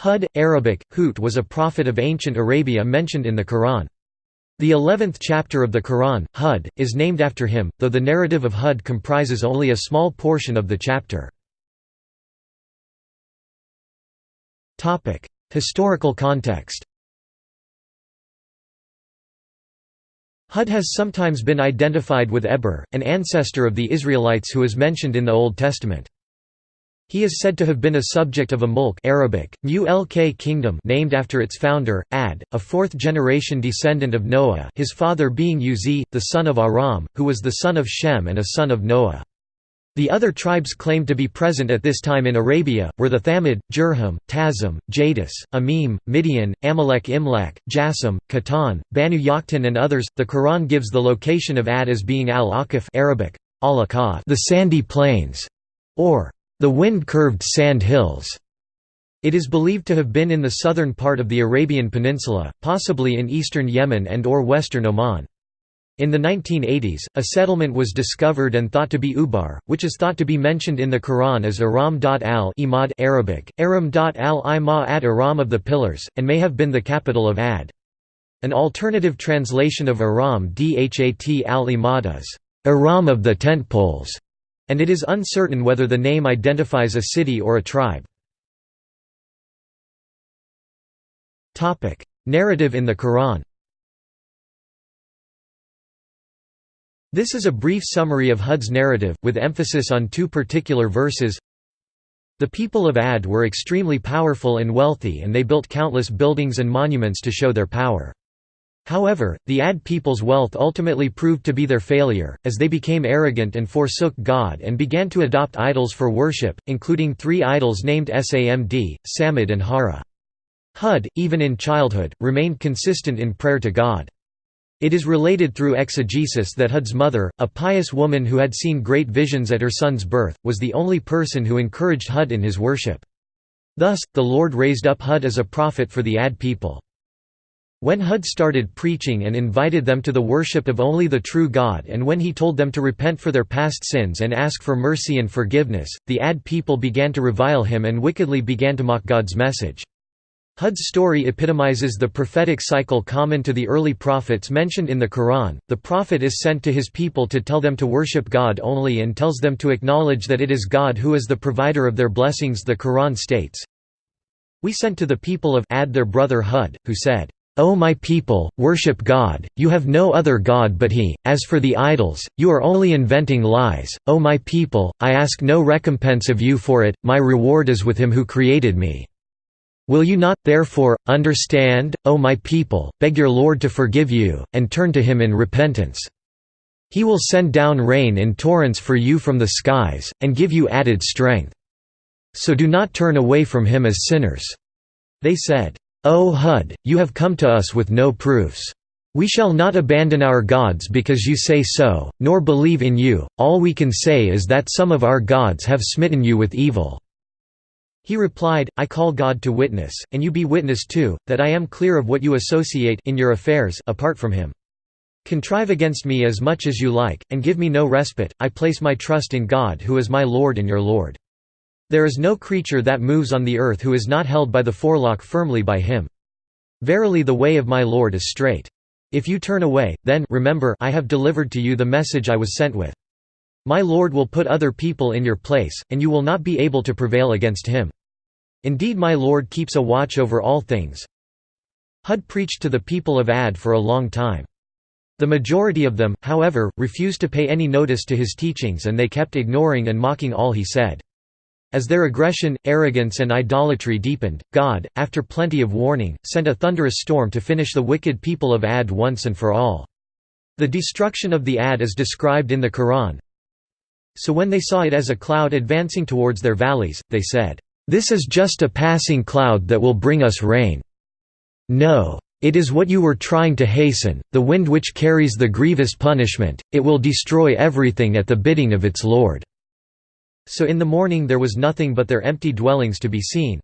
Hud, Arabic, Hut was a prophet of ancient Arabia mentioned in the Quran. The eleventh chapter of the Quran, Hud, is named after him, though the narrative of Hud comprises only a small portion of the chapter. Historical context Hud has sometimes been identified with Eber, an ancestor of the Israelites who is mentioned in the Old Testament. He is said to have been a subject of a mulk Arabic, Mulk kingdom named after its founder, Ad, a fourth-generation descendant of Noah his father being Uzi, the son of Aram, who was the son of Shem and a son of Noah. The other tribes claimed to be present at this time in Arabia, were the Thamud, Jurhum, Tazim, Jadis, Amim, Midian, Amalek Imlak, Jassim, Khatan, Banu Yaqtan and others. The Quran gives the location of Ad as being al-Ahqaf Arabic, al the sandy plains, or the wind-curved sand hills. It is believed to have been in the southern part of the Arabian Peninsula, possibly in eastern Yemen and or western Oman. In the 1980s, a settlement was discovered and thought to be Ubar, which is thought to be mentioned in the Quran as Aram al Imad Arabic, Aram al Ima at Aram of the Pillars, and may have been the capital of Ad. An alternative translation of Aram Dhat al Imad is, Aram of the tent poles and it is uncertain whether the name identifies a city or a tribe. Narrative in the Quran This is a brief summary of Hud's narrative, with emphasis on two particular verses. The people of Ad were extremely powerful and wealthy and they built countless buildings and monuments to show their power. However, the Ad people's wealth ultimately proved to be their failure, as they became arrogant and forsook God and began to adopt idols for worship, including three idols named Samd, Samad and Hara. Hud, even in childhood, remained consistent in prayer to God. It is related through exegesis that Hud's mother, a pious woman who had seen great visions at her son's birth, was the only person who encouraged Hud in his worship. Thus, the Lord raised up Hud as a prophet for the Ad people. When Hud started preaching and invited them to the worship of only the true God and when he told them to repent for their past sins and ask for mercy and forgiveness, the Ad people began to revile him and wickedly began to mock God's message. Hud's story epitomizes the prophetic cycle common to the early prophets mentioned in the Quran. The prophet is sent to his people to tell them to worship God only and tells them to acknowledge that it is God who is the provider of their blessings. The Quran states, We sent to the people of Ad their brother Hud, who said, O my people, worship God, you have no other God but He, as for the idols, you are only inventing lies, O my people, I ask no recompense of you for it, my reward is with Him who created me. Will you not, therefore, understand, O my people, beg your Lord to forgive you, and turn to Him in repentance. He will send down rain in torrents for you from the skies, and give you added strength. So do not turn away from Him as sinners." They said, O Hud, you have come to us with no proofs. We shall not abandon our gods because you say so, nor believe in you, all we can say is that some of our gods have smitten you with evil." He replied, I call God to witness, and you be witness too, that I am clear of what you associate in your affairs apart from him. Contrive against me as much as you like, and give me no respite, I place my trust in God who is my Lord and your Lord. There is no creature that moves on the earth who is not held by the forelock firmly by him. Verily the way of my Lord is straight. If you turn away, then remember I have delivered to you the message I was sent with. My Lord will put other people in your place, and you will not be able to prevail against him. Indeed my Lord keeps a watch over all things. Hud preached to the people of Ad for a long time. The majority of them, however, refused to pay any notice to his teachings and they kept ignoring and mocking all he said. As their aggression, arrogance and idolatry deepened, God, after plenty of warning, sent a thunderous storm to finish the wicked people of Ad once and for all. The destruction of the Ad is described in the Quran. So when they saw it as a cloud advancing towards their valleys, they said, "'This is just a passing cloud that will bring us rain. No. It is what you were trying to hasten, the wind which carries the grievous punishment, it will destroy everything at the bidding of its Lord.' So in the morning there was nothing but their empty dwellings to be seen.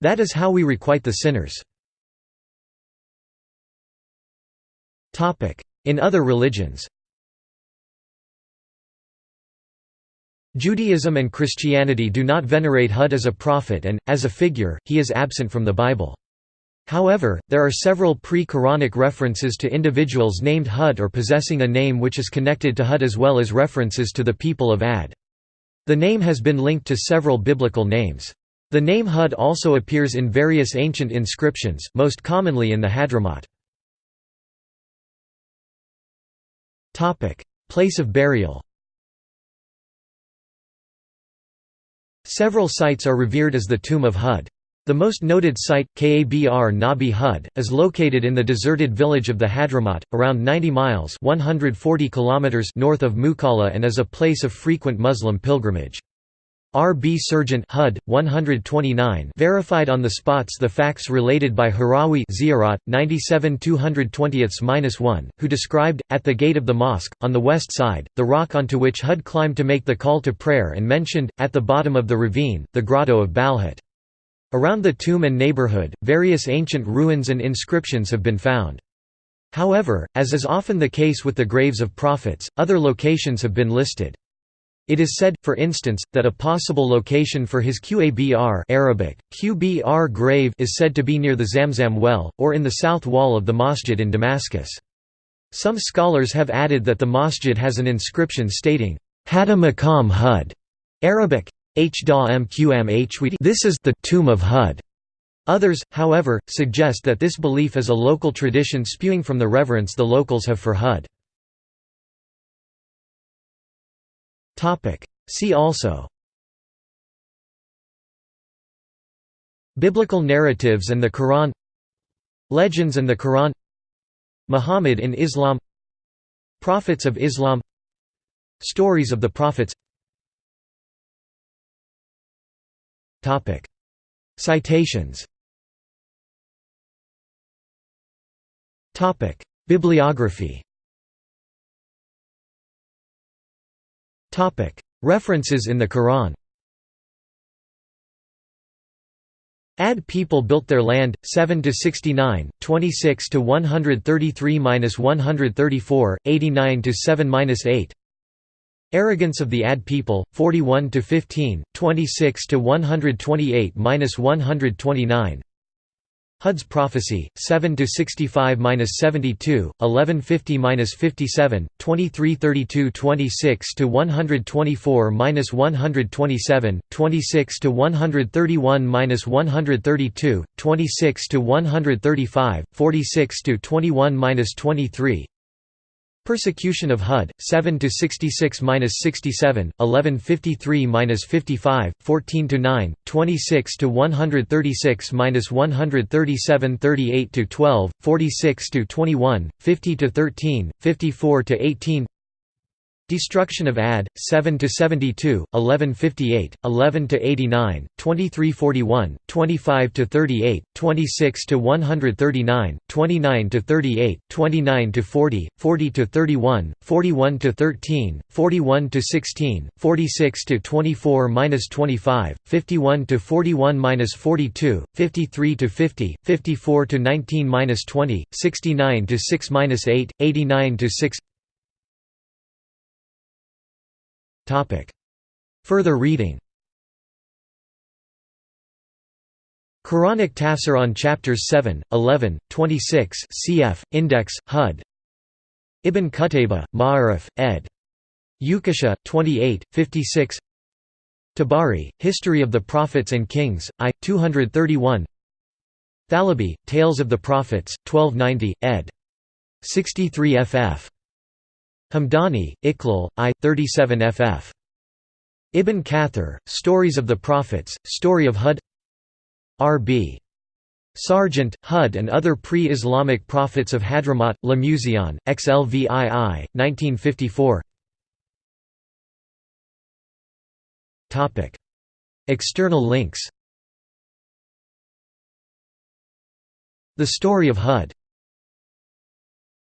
That is how we requite the sinners. In other religions Judaism and Christianity do not venerate Hud as a prophet and, as a figure, he is absent from the Bible. However, there are several pre-Quranic references to individuals named Hud or possessing a name which is connected to Hud as well as references to the people of Ad. The name has been linked to several biblical names. The name Hud also appears in various ancient inscriptions, most commonly in the Hadramaut. Place of burial Several sites are revered as the tomb of Hud. The most noted site, Kabr Nabi Hud, is located in the deserted village of the Hadramaut, around 90 miles 140 kilometers north of Mukalla and is a place of frequent Muslim pilgrimage. R. B. Serjeant HUD, 129 verified on the spots the facts related by Harawi Ziyarat, 97 1 who described, at the gate of the mosque, on the west side, the rock onto which HUD climbed to make the call to prayer and mentioned, at the bottom of the ravine, the grotto of Balhat. Around the tomb and neighborhood, various ancient ruins and inscriptions have been found. However, as is often the case with the graves of prophets, other locations have been listed. It is said, for instance, that a possible location for his Qabr Arabic, Qbr grave is said to be near the Zamzam well, or in the south wall of the masjid in Damascus. Some scholars have added that the masjid has an inscription stating, Hada Maqam Hud, Arabic, This is the tomb of Hud. Others, however, suggest that this belief is a local tradition spewing from the reverence the locals have for Hud. See also. Biblical narratives and the Quran. Legends and the Quran. Muhammad in Islam. Prophets of Islam. Stories of the Prophets Citations. Bibliography. References in the Quran. Ad people built their land, 7 to 69, 26 to 133 134, 89 to 7 8. Arrogance of the Ad people, 41 to 15, 26 to 128 129. Hud's prophecy, 7 to 65-72, 1150-57, 2332 26 to 124-127, 26 to 131-132, 26 to 135, 46 to 21-23. Persecution of Hud, 7 to 66-67, 1153-55, 14 to 9, 26 to 136-137, 38 to 12, 46 to 21, 50 to 13, 54 to 18. Destruction of Ad, 7 to 72, 1158, 11 to 89, 2341, 25 to 38, 26 to 139, 29 to 38, 29 to 40, 40 to 31, 41 to 13, 41 to 16, 46 to 24 minus 25, 51 to 41 minus 42, 53 to 50, 54 to 19 minus 20, 69 to 6 minus 8, 89 to 6. Further reading Quranic tafsir on chapters 7, 11, 26 cf. Index, HUD Ibn Qutayba, Ma'arif, ed. Ukasha, 28, 56 Tabari, History of the Prophets and Kings, I. 231 Thalabi, Tales of the Prophets, 1290, ed. 63 ff. Hamdani, Iqlal, I. 37 ff. Ibn Kathir, Stories of the Prophets, Story of Hud R.B. Serjeant, Hud and Other Pre-Islamic Prophets of Hadramaut, Le Muséon, XLVII, 1954 External links The Story of Hud